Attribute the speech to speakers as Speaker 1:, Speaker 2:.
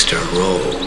Speaker 1: Mr. Roll.